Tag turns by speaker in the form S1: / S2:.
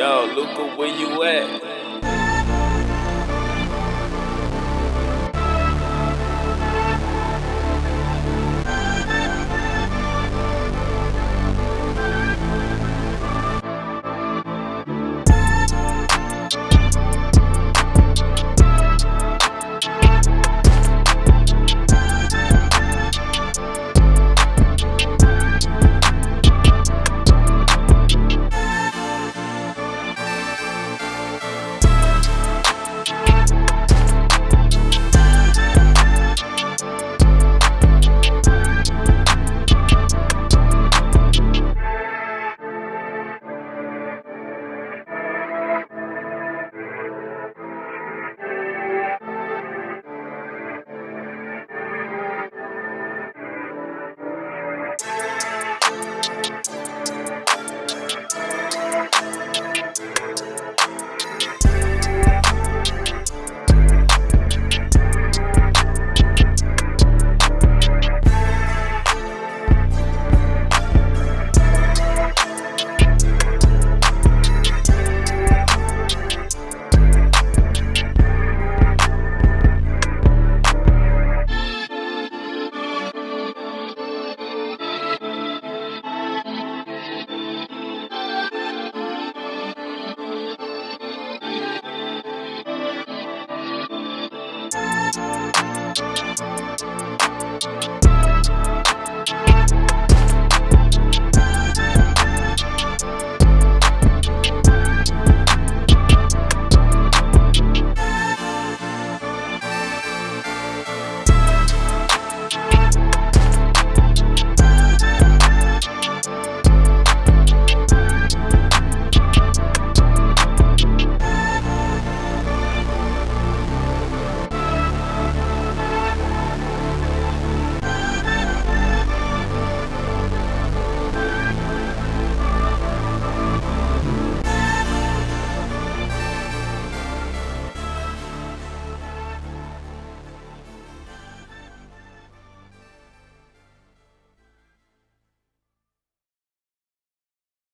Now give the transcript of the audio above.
S1: Yo, Luca, where you at?